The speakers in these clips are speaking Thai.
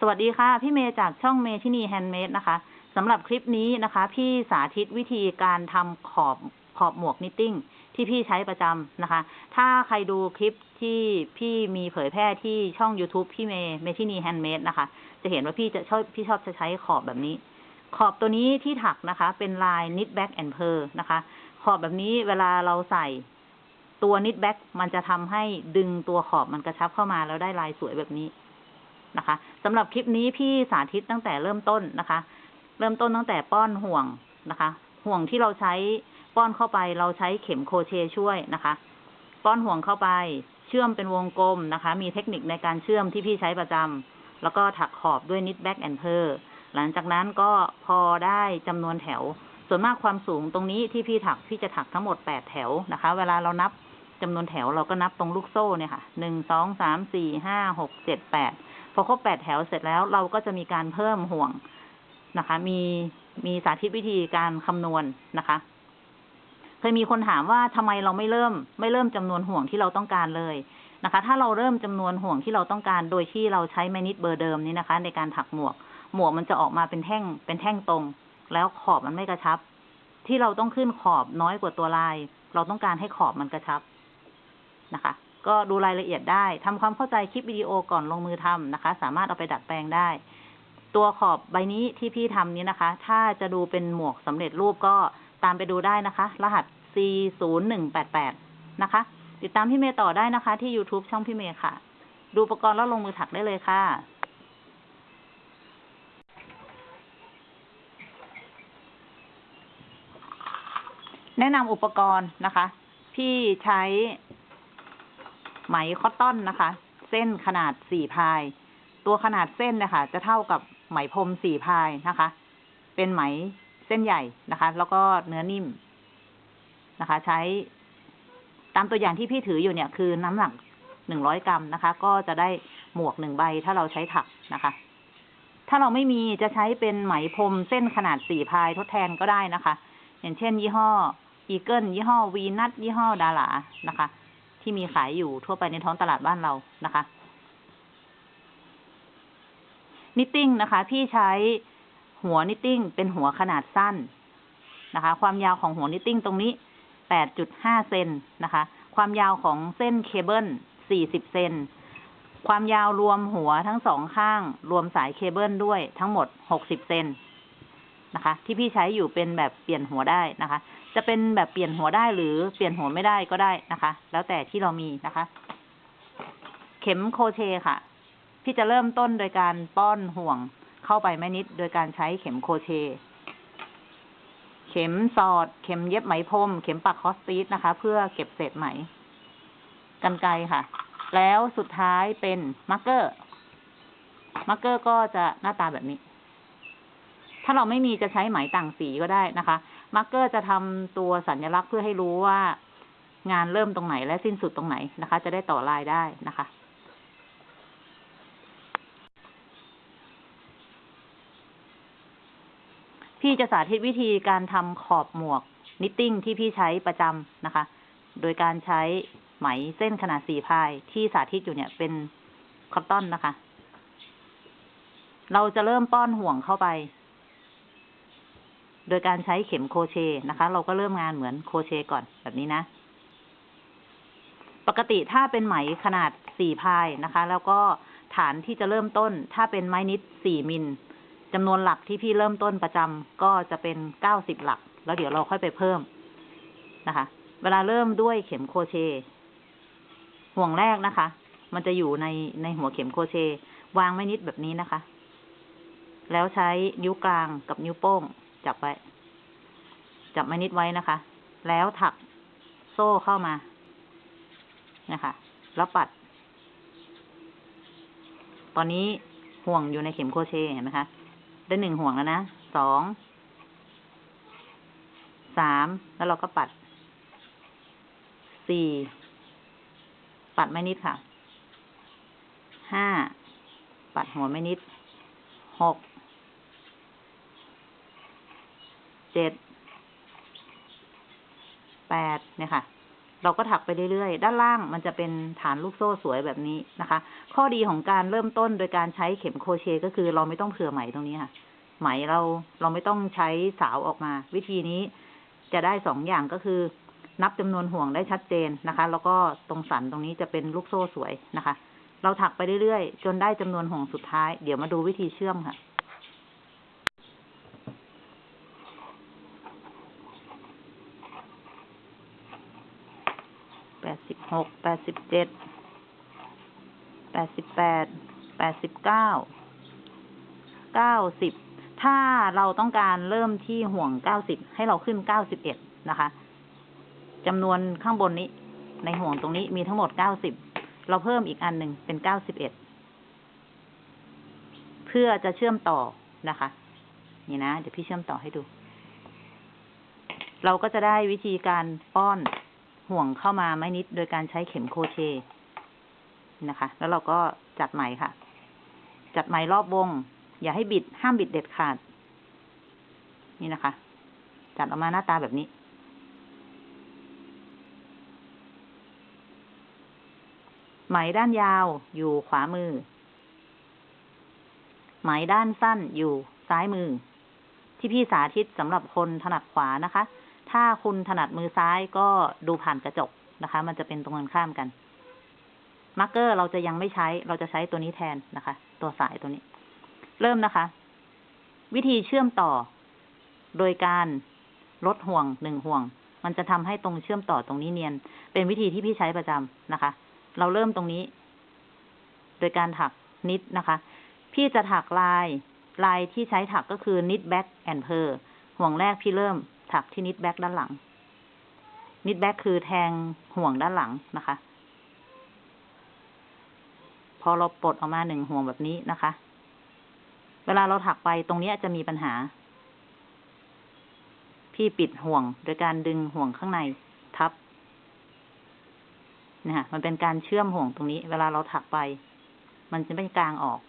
สวัสดีค่ะ พี่เมย์จากช่องเมทินีแฮนด์เมดนะคะสำหรับคลิปนี้นะคะ พี่สาธิตวิธีการทำขอบขอบหมวก knitting ที่พี่ใช้ประจำนะคะ ถ้าใครดูคลิปที่พี่มีเผยแพร่ที่ช่อง YouTube พี่เมย์เมทินีแฮนด์เมดนะคะ จะเห็นว่าพี่จะชอบพี่ชอบจะใช้ขอบแบบนี้ ขอบตัวนี้ที่ถักนะคะ เป็นลาย knit back and purl นะคะ ขอบแบบนี้เวลาเราใส่ตัว knit back มันจะทำให้ดึงตัวขอบมันกระชับเข้ามาแล้วได้ลายสวยแบบนี้ นะคะสำหรับคลิปนี้พี่สาธิตตั้งแต่เริ่มต้นนะคะ เริ่มต้นตั้งแต่ป้อนห่วงนะคะ ห่วงที่เราใช้ป้อนเข้าไปเราใช้เข็มโคเชช่วยนะคะ ป้อนห่วงเข้าไปเชื่อมเป็นวงกลมนะคะ มีเทคนิคในการเชื่อมที่พี่ใช้ประจำแล้วก็ถักขอบด้วย knit back and pearl หลังจากนั้นก็พอได้จำนวนแถว ส่วนมากความสูงตรงนี้ที่พี่ถักพี่จะถักทั้งหมดแปดแถวนะคะ เวลาเรานับจำนวนแถวเราก็นับตรงลูกโซ่เนี่ยค่ะหนึ่งสองสามสี่ห้าหกเจ็ดแปด พอครบแปดแถวเสร็จแล้วเราก็จะมีการเพิ่มห่วงนะคะ มีมีสาธิตวิธีการคำนวณนะคะ เคยมีคนถามว่าทำไมเราไม่เริ่ม ไม่เริ่มจำนวนห่วงที่เราต้องการเลยนะคะ ถ้าเราเริ่มจำนวนห่วงที่เราต้องการ โดยที่เราใช้แมนิดเบอร์เดิมนี้นะคะ ในการถักหมวก หมวกมันจะออกมาเป็นแท่ง เป็นแท่งตรง แล้วขอบมันไม่กระชับ ที่เราต้องขึ้นขอบน้อยกว่าตัวลาย เราต้องการให้ขอบมันกระชับนะคะ ก็ดูรายละเอียดได้ทำความเข้าใจคลิปวิดีโอก่อนลงมือทำนะคะ สามารถเอาไปดัดแปลงได้ ตัวขอบใบนี้ที่พี่ทำนี้นะคะ ถ้าจะดูเป็นหมวกสำเร็จรูปก็ตามไปดูได้นะคะ รหัส C 0 1 8 8นะคะ ติดตามพี่เมย์ต่อได้นะคะ ที่ YouTube ช่องพี่เมย์ค่ะ ดูอุปกรณ์แล้วลงมือถักได้เลยค่ะแนะนำอุปกรณ์นะคะ พี่ใช้ ไหมคอตตอนนะคะ เส้นขนาดสี่พาย ตัวขนาดเส้นนะคะจะเท่ากับไหมพรมสี่พายนะคะ เป็นไหมเส้นใหญ่นะคะ แล้วก็เนื้อนิ่มนะคะ ใช้ ตามตัวอย่างที่พี่ถืออยู่เนี่ยคือน้ำหนักหนึ่งร้อยกรัมนะคะ ก็จะได้หมวกหนึ่งใบถ้าเราใช้ถักนะคะ ถ้าเราไม่มีจะใช้เป็นไหมพรมเส้นขนาดสี่พายทดแทนก็ได้นะคะ อย่างเช่น ยี่ห้ออีเกิลยี่ห้อวีนัสยี่ห้อดารานะคะ ที่มีขายอยู่ทั่วไปในท้องตลาดบ้านเรานะคะ knitting นะคะ พี่ใช้หัว knitting เป็นหัวขนาดสั้นนะคะ ความยาวของหัว knitting ตรงนี้8.5เซ็นนะคะ ความยาวของเส้นเคเบิล40เซ็นความยาวรวมหัวทั้งสองข้าง รวมสายเคเบิลด้วยทั้งหมด60เซนนะคะ ที่พี่ใช้อยู่เป็นแบบเปลี่ยนหัวได้นะคะ จะเป็นแบบเปลี่ยนหัวได้หรือเปลี่ยนหัวไม่ได้ก็ได้นะคะ แล้วแต่ที่เรามีนะคะ เข็มโคเชค่ะ พี่จะเริ่มต้นโดยการป้อนห่วงเข้าไปแม่นิด โดยการใช้เข็มโคเช เข็มสอด เข็มเย็บไหมพรม เข็มปักคอสตีสนะคะ เพื่อเก็บเศษไหมกันไกค่ะ แล้วสุดท้ายเป็นmarker marker ก็จะหน้าตาแบบนี้ ถ้าเราไม่มีจะใช้ไหมต่างสีก็ได้นะคะ marker จะทำตัวสัญลักษณ์เพื่อให้รู้ว่างานเริ่มตรงไหนและสิ้นสุดตรงไหนนะคะ จะได้ต่อลายได้นะคะพี่จะสาธิตวิธีการทำขอบหมวก knitting ที่พี่ใช้ประจำนะคะ โดยการใช้ไหมเส้นขนาดสี่พายที่สาธิตอยู่เนี่ยเป็นคอตตอนนะคะ เราจะเริ่มป้อนห่วงเข้าไป โดยการใช้เข็มโครเชต์นะคะ เราก็เริ่มงานเหมือนโครเชต์ก่อนแบบนี้นะ ปกติถ้าเป็นไหมขนาดสี่พายนะคะ แล้วก็ฐานที่จะเริ่มต้น ถ้าเป็นไม้นิดสี่มิลจำนวนหลักที่พี่เริ่มต้นประจำก็จะเป็นเก้าสิบหลัก แล้วเดี๋ยวเราค่อยไปเพิ่มนะคะ เวลาเริ่มด้วยเข็มโครเชต์ห่วงแรกนะคะ มันจะอยู่ในในหัวเข็มโครเชต์วางไว้นิดแบบนี้นะคะ แล้วใช้นิ้วกลางกับนิ้วโป้ง จับไว้ จับไม้นิดไว้นะคะ แล้วถักโซ่เข้ามา นะคะ แล้วปัด ตอนนี้ห่วงอยู่ในเข็มโครเชต์เห็นไหมคะ ได้หนึ่งห่วงแล้วนะ สอง สาม แล้วเราก็ปัด สี่ ปัดไม่นิดค่ะ ห้า ปัดหัวไม่นิด หก เจ็ดแปดเนี่ยค่ะ เราก็ถักไปเรื่อยๆ ด้านล่างมันจะเป็นฐานลูกโซ่สวยแบบนี้นะคะ ข้อดีของการเริ่มต้นโดยการใช้เข็มโครเชต์ก็คือเราไม่ต้องเผื่อไหมตรงนี้ค่ะ ไหมเราเราไม่ต้องใช้สาวออกมา วิธีนี้จะได้สองอย่างก็คือ นับจำนวนห่วงได้ชัดเจนนะคะ แล้วก็ตรงสันตรงนี้จะเป็นลูกโซ่สวยนะคะ เราถักไปเรื่อยๆ จนได้จำนวนห่วงสุดท้าย เดี๋ยวมาดูวิธีเชื่อมค่ะ แปดสิบ หกแปดสิบเจ็ดแปดสิบแปดแปดสิบเก้าเก้าสิบถ้าเราต้องการเริ่มที่ห่วงเก้าสิบให้เราขึ้นเก้าสิบเอ็ดนะคะจำนวนข้างบนนี้ ในห่วงตรงนี้มีทั้งหมดเก้าสิบเราเพิ่มอีกอันหนึ่งเป็นเก้าสิบเอ็ดเพื่อจะเชื่อมต่อนะคะ นี่นะ เดี๋ยวพี่เชื่อมต่อให้ดู เราก็จะได้วิธีการป้อน ห่วงเข้ามาไม่นิดโดยการใช้เข็มโคเชนะคะ แล้วเราก็จัดไหมค่ะ จัดไหมรอบวง อย่าให้บิด ห้ามบิดเด็ดขาด นี่นะคะ จัดออกมาหน้าตาแบบนี้ ไหมด้านยาวอยู่ขวามือ ไหมด้านสั้นอยู่ซ้ายมือ ที่พี่สาธิตสำหรับคนถนัดขวานะคะ ถ้าคุณถนัดมือซ้ายก็ดูผ่านกระจกนะคะ มันจะเป็นตรงกันข้ามกัน มาร์กเกอร์เราจะยังไม่ใช้ เราจะใช้ตัวนี้แทนนะคะ ตัวสายตัวนี้ เริ่มนะคะ วิธีเชื่อมต่อ โดยการลดห่วงหนึ่งห่วง มันจะทำให้ตรงเชื่อมต่อตรงนี้เนียน เป็นวิธีที่พี่ใช้ประจำนะคะ เราเริ่มตรงนี้ โดยการถักนิดนะคะ พี่จะถักลายลายที่ใช้ถักก็คือ knit back and purl ห่วงแรกพี่เริ่ม ถักที่ knit back ด้านหลัง knit back คือแทงห่วงด้านหลังนะคะ พอเราปลดออกมาหนึ่งห่วงแบบนี้นะคะ เวลาเราถักไปตรงนี้จะมีปัญหา พี่ปิดห่วงโดยการดึงห่วงข้างในทับนะฮะมันเป็นการเชื่อมห่วงตรงนี้ เวลาเราถักไป มันจะไม่กางออก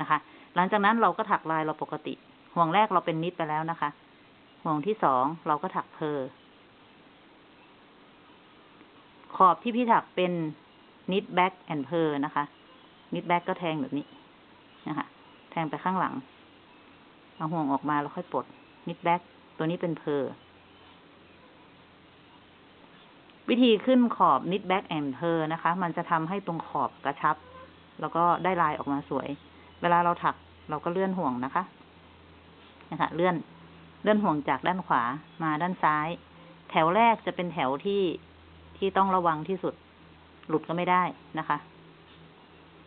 นะคะ หลังจากนั้นเราก็ถักลายเราปกติ ห่วงแรกเราเป็น knit ไปแล้วนะคะ ห่วงที่สองเราก็ถัก purl ขอบที่พี่ถักเป็น knit back and purl นะคะ knit back ก็แทงแบบนี้นะคะแทงไปข้างหลัง เอาห่วงออกมาแล้วค่อยปลด knit backตัวนี้เป็น purl วิธีขึ้นขอบ knit back and purl นะคะ มันจะทำให้ตรงขอบกระชับ แล้วก็ได้ลายออกมาสวย เวลาเราถักเราก็เลื่อนห่วงนะคะนะคะเลื่อน เลื่อนห่วงจากด้านขวามาด้านซ้าย แถวแรกจะเป็นแถวที่ที่ต้องระวังที่สุด หลุดก็ไม่ได้นะคะ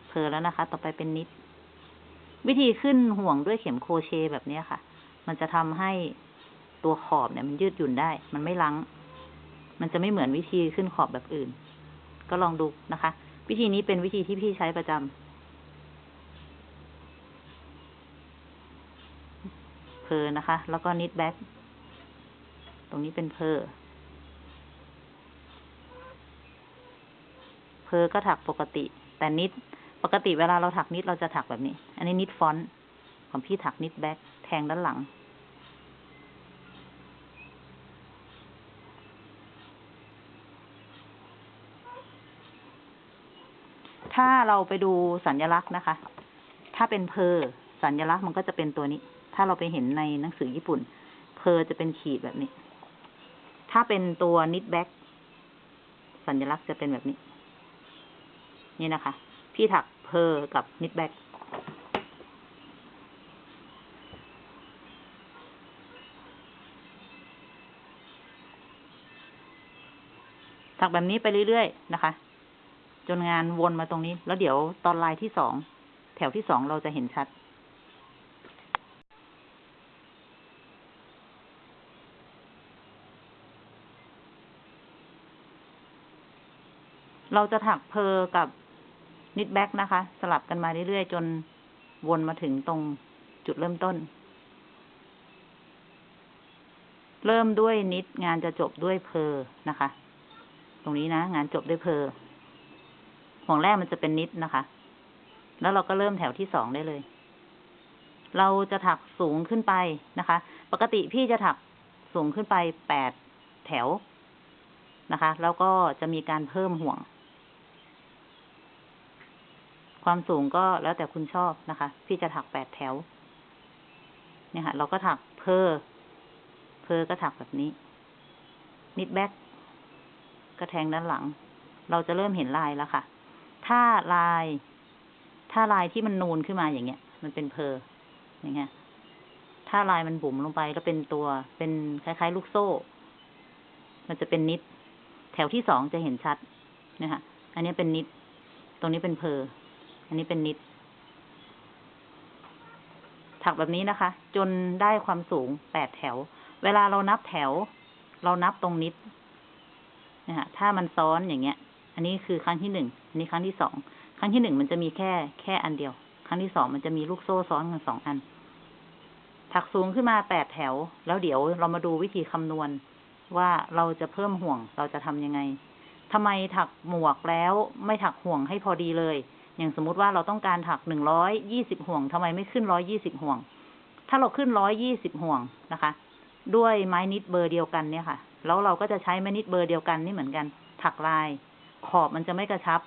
purl แล้วนะคะ ต่อไปเป็น knit วิธีขึ้นห่วงด้วยเข็มโครเชต์แบบนี้ค่ะ มันจะทำให้ตัวขอบเนี่ย มันยืดหยุ่นได้ มันไม่ลัง มันจะไม่เหมือนวิธีขึ้นขอบแบบอื่น ก็ลองดูนะคะ วิธีนี้เป็นวิธีที่พี่ใช้ประจำ เพอนะคะ แล้วก็นิดแบ็กตรงนี้เป็นเพอpurl ก็ถักปกติ แต่ knit ปกติเวลาเราถัก knit เราจะถักแบบนี้ อันนี้ knit front ของพี่ถัก knit back แทงด้านหลัง ถ้าเราไปดูสัญลักษณ์นะคะ ถ้าเป็น purl สัญลักษณ์มันก็จะเป็นตัวนี้ ถ้าเราไปเห็นในหนังสือญี่ปุ่น purl จะเป็นขีดแบบนี้ ถ้าเป็นตัว knit back สัญลักษณ์จะเป็นแบบนี้ นี่นะคะ พี่ถัก purl กับ knit back ถักแบบนี้ไปเรื่อยๆนะคะ จนงานวนมาตรงนี้ แล้วเดี๋ยวตอนลายที่สอง แถวที่สองเราจะเห็นชัด เราจะถักเพอกับนิดแบ็กนะคะ สลับกันมาเรื่อยๆ จนวนมาถึงตรงจุดเริ่มต้น เริ่มด้วยนิดงานจะจบด้วยเพอนะคะ ตรงนี้นะ งานจบด้วยเพอห่วงแรกมันจะเป็นนิดนะคะ แล้วเราก็เริ่มแถวที่สองได้เลย เราจะถักสูงขึ้นไปนะคะ ปกติพี่จะถักสูงขึ้นไปแปดแถวนะคะ แล้วก็จะมีการเพิ่มห่วง ความสูงก็แล้วแต่คุณชอบนะคะ พี่จะถักแปดแถว เนี่ยค่ะ เราก็ถักเพอเพอก็ถักแบบนี้ นิดแบ็กก็แทงด้านหลัง เราจะเริ่มเห็นลายแล้วค่ะ ถ้าลาย ถ้าลายที่มันนูนขึ้นมาอย่างเงี้ย มันเป็นเพออย่างเงี้ย ถ้าลายมันบุ๋มลงไปแล้วเป็นตัว เป็นคล้ายๆ ลูกโซ่ มันจะเป็นนิด แถวที่สองจะเห็นชัดนะคะอันนี้เป็นนิด ตรงนี้เป็นเพอ อันนี้เป็นนิด ถักแบบนี้นะคะ จนได้ความสูงแปดแถว เวลาเรานับแถว เรานับตรงนิดนะคะถ้ามันซ้อนอย่างเงี้ย อันนี้คือครั้งที่หนึ่งอันนี้ครั้งที่สองครั้งที่หนึ่งมันจะมีแค่แค่อันเดียว ครั้งที่สองมันจะมีลูกโซ่ซ้อนกันสองอัน ถักสูงขึ้นมาแปดแถว แล้วเดี๋ยวเรามาดูวิธีคำนวณว่าเราจะเพิ่มห่วงเราจะทำยังไงทำไมถักหมวกแล้วไม่ถักห่วงให้พอดีเลย อย่างสมมุติว่าเราต้องการถักหนึ่งร้อยยี่สิบห่วงทำไมไม่ขึ้นร้อยยี่สิบห่วง ถ้าเราขึ้นร้อยยี่สิบห่วงนะคะ ด้วยไม้นิดเบอร์เดียวกันเนี่ยค่ะ แล้วเราก็จะใช้ไม้นิดเบอร์เดียวกันนี่เหมือนกัน ถักลาย ขอบมันจะไม่กระชับ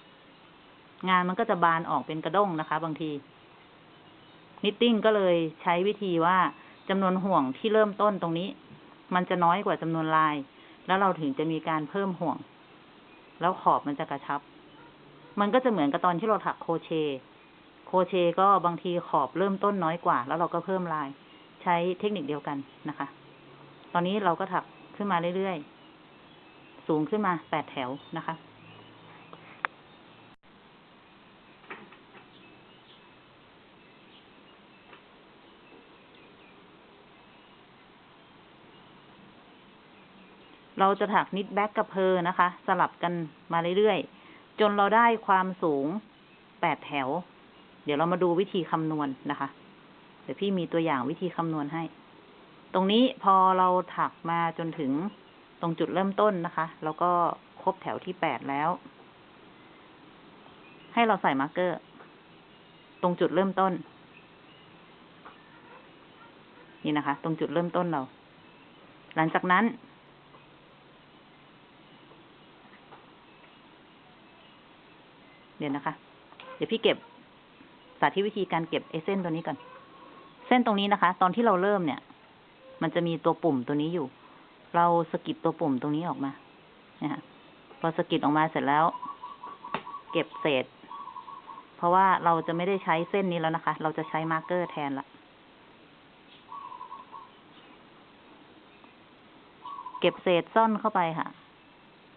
งานมันก็จะบานออกเป็นกระด้งนะคะ บางที knitting ก็เลยใช้วิธีว่าจำนวนห่วงที่เริ่มต้นตรงนี้ มันจะน้อยกว่าจำนวนลาย แล้วเราถึงจะมีการเพิ่มห่วง แล้วขอบมันจะกระชับ มันก็จะเหมือนกับตอนที่เราถักโครเชต์ โครเชต์ก็บางทีขอบเริ่มต้นน้อยกว่า แล้วเราก็เพิ่มลาย ใช้เทคนิคเดียวกันนะคะ ตอนนี้เราก็ถักขึ้นมาเรื่อยๆ สูงขึ้นมาแปดแถวนะคะเราจะถักนิดแบ็กกับเพอนะคะ สลับกันมาเรื่อยๆ จนเราได้ความสูงแปดแถว เดี๋ยวเรามาดูวิธีคำนวณนะคะ เดี๋ยวพี่มีตัวอย่างวิธีคำนวณให้ ตรงนี้พอเราถักมาจนถึงตรงจุดเริ่มต้นนะคะ แล้วก็ครบแถวที่แปดแล้ว ให้เราใส่มาร์กเกอร์ ตรงจุดเริ่มต้น นี่นะคะ ตรงจุดเริ่มต้นเรา หลังจากนั้น เดี๋ยวนะคะ เดี๋ยวพี่เก็บสาธิตวิธีการเก็บไอ้เส้นตัวนี้ก่อน เส้นตรงนี้นะคะ ตอนที่เราเริ่มเนี่ย มันจะมีตัวปุ่มตัวนี้อยู่ เราสะกิดตัวปุ่มตรงนี้ออกมานะฮะพอสะกิดออกมาเสร็จแล้ว เก็บเศษ เพราะว่าเราจะไม่ได้ใช้เส้นนี้แล้วนะคะ เราจะใช้ marker แทนละเก็บเศษซ่อนเข้าไปค่ะ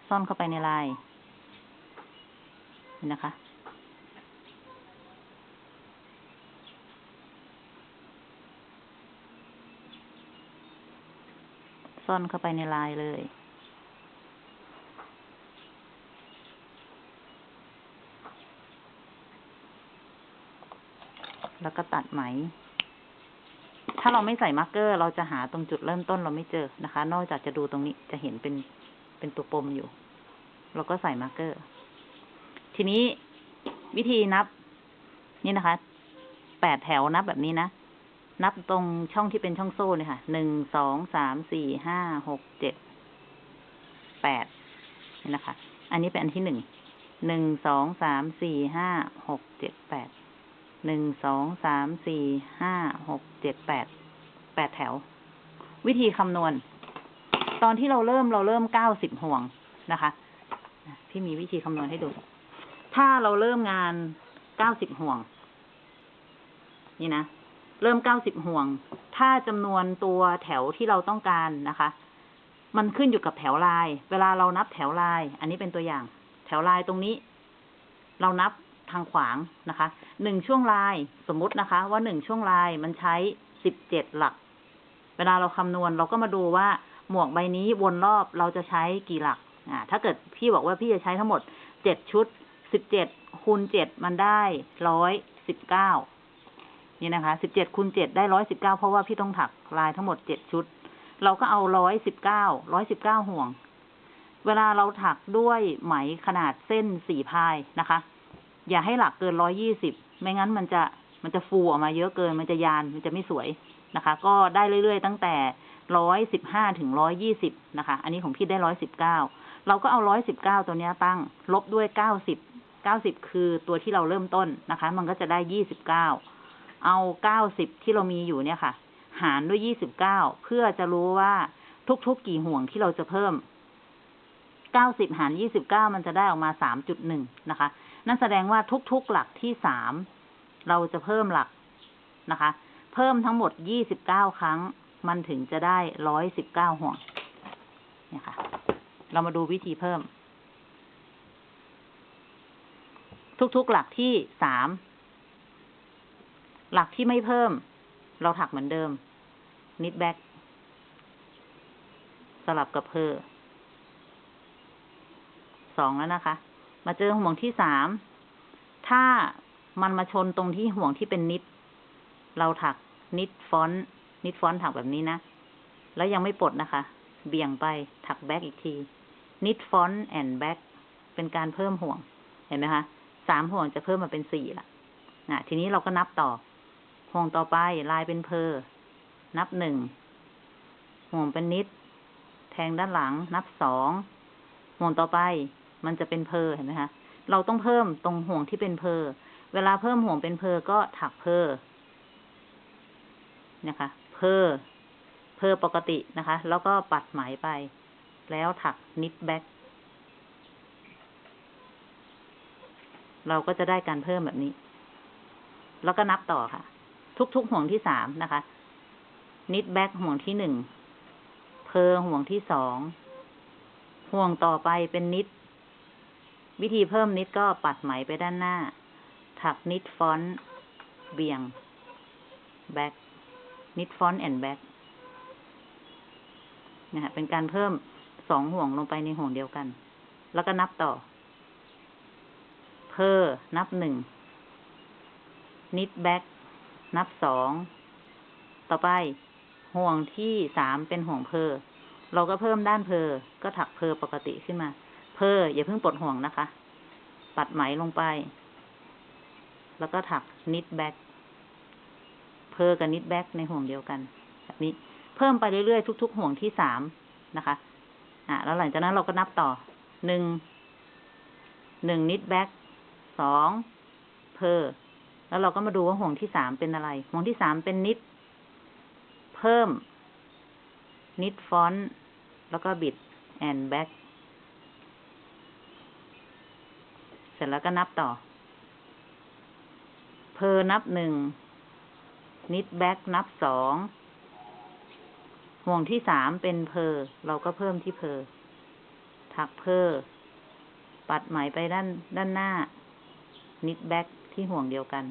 ซ่อนเข้าไปในลาย นะคะ ซ่อนเข้าไปในลายเลย แล้วก็ตัดไหม ถ้าเราไม่ใส่ marker เราจะหาตรงจุดเริ่มต้นเราไม่เจอนะคะ นอกจากจะดูตรงนี้จะเห็นเป็นเป็นตัวปมอยู่ เราก็ใส่ marker ทีนี้วิธีนับ นี่นะคะ แปดแถวนับแบบนี้นะ นับตรงช่องที่เป็นช่องโซ่เลยค่ะ หนึ่ง สอง สาม สี่ ห้า หก เจ็ด แปด นี่นะคะ อันนี้เป็นอันที่หนึ่ง หนึ่ง สอง สาม สี่ ห้า หก เจ็ด แปด หนึ่ง สอง สาม สี่ ห้า หก เจ็ด แปด แปดแถว วิธีคำนวณ ตอนที่เราเริ่มเราเริ่มเก้าสิบห่วงนะคะ พี่มีวิธีคำนวณให้ดู ถ้าเราเริ่มงานเก้าสิบห่วง นี่นะ เริ่มเก้าสิบห่วง ถ้าจำนวนตัวแถวที่เราต้องการนะคะ มันขึ้นอยู่กับแถวลาย เวลาเรานับแถวลาย อันนี้เป็นตัวอย่าง แถวลายตรงนี้ เรานับทางขวางนะคะ หนึ่งช่วงลายสมมตินะคะ ว่าหนึ่งช่วงลายมันใช้สิบเจ็ดหลัก เวลาเราคำนวณเราก็มาดูว่าหมวกใบนี้วนรอบเราจะใช้กี่หลัก อ่า ถ้าเกิดพี่บอกว่าพี่จะใช้ทั้งหมดเจ็ดชุด สิบเจ็ดคูณเจ็ดมันได้ร้อยสิบเก้านี่นะคะสิบเจ็ดคูณเจ็ดได้ร้อยสิบเก้าเพราะว่าพี่ต้องถักลายทั้งหมดเจ็ดชุด เราก็เอาร้อยสิบเก้าร้อยสิบเก้าห่วง เวลาเราถักด้วยไหมขนาดเส้นสี่พายนะคะ อย่าให้หลักเกินร้อยยี่สิบไม่งั้นมันจะมันจะฟูออกมาเยอะเกิน มันจะยาน มันจะไม่สวยนะคะ ก็ได้เรื่อยๆ ตั้งแต่ร้อยสิบห้าถึงร้อยยี่สิบนะคะ อันนี้ของพี่ได้ร้อยสิบเก้า เราก็เอาร้อยสิบเก้าตัวนี้ตั้ง ลบด้วยเก้าสิบ เก้าสิบคือตัวที่เราเริ่มต้นนะคะ มันก็จะได้ยี่สิบเก้าเอาเก้าสิบที่เรามีอยู่เนี่ยค่ะ หารด้วยยี่สิบเก้าเพื่อจะรู้ว่าทุกๆกี่ห่วงที่เราจะเพิ่มเก้าสิบหารยี่สิบเก้ามันจะได้ออกมาสามจุดหนึ่งนะคะ นั่นแสดงว่าทุกๆหลักที่สามเราจะเพิ่มหลักนะคะ เพิ่มทั้งหมดยี่สิบเก้าครั้ง มันถึงจะได้ร้อยสิบเก้าห่วงเนี่ยค่ะ เรามาดูวิธีเพิ่ม ทุกๆหลักที่สาม หลักที่ไม่เพิ่ม เราถักเหมือนเดิม knit back สลับกับ purl สองแล้วนะคะ มาเจอห่วงที่สาม ถ้ามันมาชนตรงที่ห่วงที่เป็น knit เราถัก knit front knit front ถักแบบนี้นะ แล้วยังไม่ปลดนะคะ เบี่ยงไปถัก back อีกที knit front and back เป็นการเพิ่มห่วง เห็นไหมคะ สามห่วงจะเพิ่มมาเป็นสี่ละอะทีนี้เราก็นับต่อ ห่วงต่อไปลายเป็นเพอ นับหนึ่ง ห่วงเป็นนิด แทงด้านหลัง นับสอง ห่วงต่อไป มันจะเป็นเพอเห็นไหมคะ เราต้องเพิ่มตรงห่วงที่เป็นเพอ เวลาเพิ่มห่วงเป็นเพอก็ถักเพอ นะคะ เพอ เพอปกตินะคะ แล้วก็ปัดไหมไป แล้วถัก knit back เราก็จะได้การเพิ่มแบบนี้ แล้วก็นับต่อค่ะ ทุกๆห่วงที่สามนะคะ knit back ห่วงที่หนึ่ง purl ห่วงที่สอง ห่วงต่อไปเป็น knit วิธีเพิ่ม knit ก็ปัดไหมไปด้านหน้า ถัก knit front เบี่ยง back knit front and back นะฮะเป็นการเพิ่มสองห่วงลงไปในห่วงเดียวกัน แล้วก็นับต่อ purl นับหนึ่ง knit back นับสอง ต่อไป ห่วงที่สามเป็นห่วงเพอเราก็เพิ่มด้านเพอก็ถักเพอปกติขึ้นมา purl อย่าเพิ่งปลดห่วงนะคะ ปัดไหมลงไป แล้วก็ถัก knit back purl กับ knit back ในห่วงเดียวกัน แบบนี้ เพิ่มไปเรื่อยๆ ทุก ๆ ห่วงที่สามนะคะ อะ แล้วหลังจากนั้นเราก็นับต่อ หนึ่ง หนึ่ง knit back สอง purl แล้วเราก็มาดูว่าห่วงที่สามเป็นอะไร ห่วงที่สามเป็น knit เพิ่ม knit front แล้วก็ knit and backเสร็จแล้วก็นับต่อ purl นับหนึ่ง knit back นับสองห่วงที่สามเป็น purl เราก็เพิ่มที่ purl ถัก purl ปัดไหมไปด้านด้านหน้า knit back ที่ห่วงเดียวกัน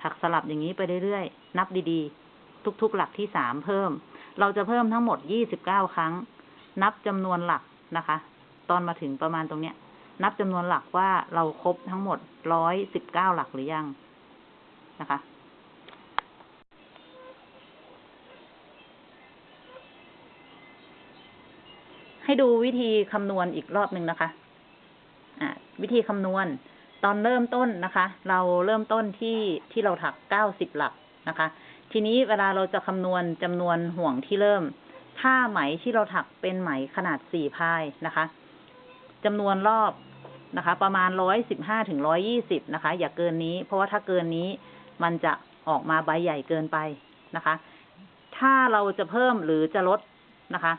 ถักสลับอย่างนี้ไปเรื่อยๆ นับดีๆ ทุกๆ หลักที่สามเพิ่ม เราจะเพิ่มทั้งหมดยี่สิบเก้าครั้ง นับจำนวนหลักนะคะ ตอนมาถึงประมาณตรงเนี้ย นับจำนวนหลักว่าเราครบทั้งหมดร้อยสิบเก้าหลักหรือยังนะคะให้ดูวิธีคำนวณอีกรอบหนึ่งนะคะ วิธีคำนวณ ตอนเริ่มต้นนะคะ เราเริ่มต้นที่ที่เราถักเก้าสิบหลักนะคะ ทีนี้เวลาเราจะคำนวณจำนวนห่วงที่เริ่ม ถ้าไหมที่เราถักเป็นไหมขนาดสี่พายนะคะจำนวนรอบนะคะ ประมาณร้อยสิบห้าถึงร้อยี่สิบนะคะ อย่าเกินนี้ เพราะว่าถ้าเกินนี้มันจะออกมาใบใหญ่เกินไปนะคะ ถ้าเราจะเพิ่มหรือจะลดนะคะ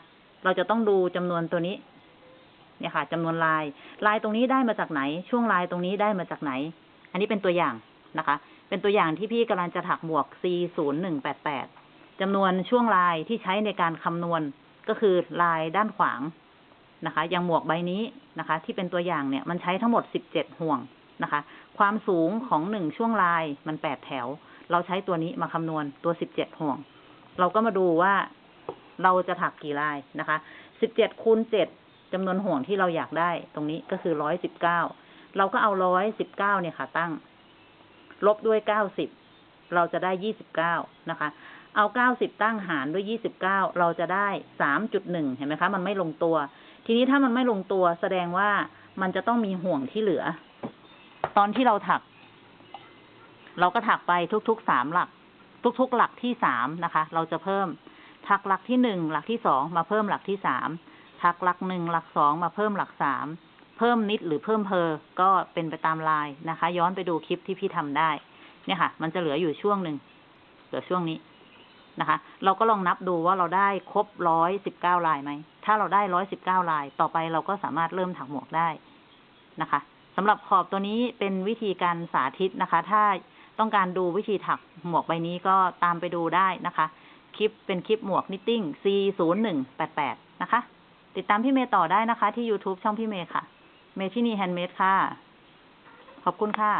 เราจะต้องดูจำนวนตัวนี้ เนี่ยค่ะจำนวนลาย ลายตรงนี้ได้มาจากไหน ช่วงลายตรงนี้ได้มาจากไหน อันนี้เป็นตัวอย่างนะคะ เป็นตัวอย่างที่พี่กำลังจะถักหมวก C ศูนย์หนึ่งแปดแปดจำนวนช่วงลายที่ใช้ในการคำนวณก็คือลายด้านขวางนะคะ อย่างหมวกใบนี้นะคะ ที่เป็นตัวอย่างเนี่ย มันใช้ทั้งหมดสิบเจ็ดห่วงนะคะ ความสูงของหนึ่งช่วงลายมันแปดแถว เราใช้ตัวนี้มาคำนวณตัวสิบเจ็ดห่วง เราก็มาดูว่าเราจะถักกี่ลายนะคะสิบเจ็ดคูณเจ็ด จำนวนห่วงที่เราอยากได้ตรงนี้ก็คือร้อยสิบเก้าเราก็เอาร้อยสิบเก้าเนี่ยค่ะ ตั้ง ลบด้วยเก้าสิบเราจะได้ยี่สิบเก้านะคะ เอาเก้าสิบตั้งหารด้วยยี่สิบเก้าเราจะได้สามจุดหนึ่งเห็นไหมคะ มันไม่ลงตัว ทีนี้ถ้ามันไม่ลงตัวแสดงว่ามันจะต้องมีห่วงที่เหลือ ตอนที่เราถัก เราก็ถักไปทุกๆสามหลัก ทุกๆหลักที่สามนะคะ เราจะเพิ่มถักหลักที่หนึ่งหลักที่สองมาเพิ่มหลักที่สาม ถักหลักหนึ่งหลักสองมาเพิ่มหลักสามเพิ่มนิดหรือเพิ่มเพอก็เป็นไปตามลายนะคะ ย้อนไปดูคลิปที่พี่ทำได้ เนี่ยค่ะ มันจะเหลืออยู่ช่วงหนึ่งเหลือช่วงนี้นะคะ เราก็ลองนับดูว่าเราได้ครบร้อยสิบเก้าลายไหม ถ้าเราได้ร้อยสิบเก้าลาย ต่อไปเราก็สามารถเริ่มถักหมวกได้นะคะสำหรับขอบตัวนี้เป็นวิธีการสาธิตนะคะ ถ้าต้องการดูวิธีถักหมวกใบนี้ก็ตามไปดูได้นะคะ คลิปเป็นคลิปหมวก knitting C 0 1 8 8 นะคะ ติดตามพี่เมย์ต่อได้นะคะ ที่ YouTube ช่องพี่เมย์ค่ะ เมทินี Handmade ค่ะ ขอบคุณค่ะ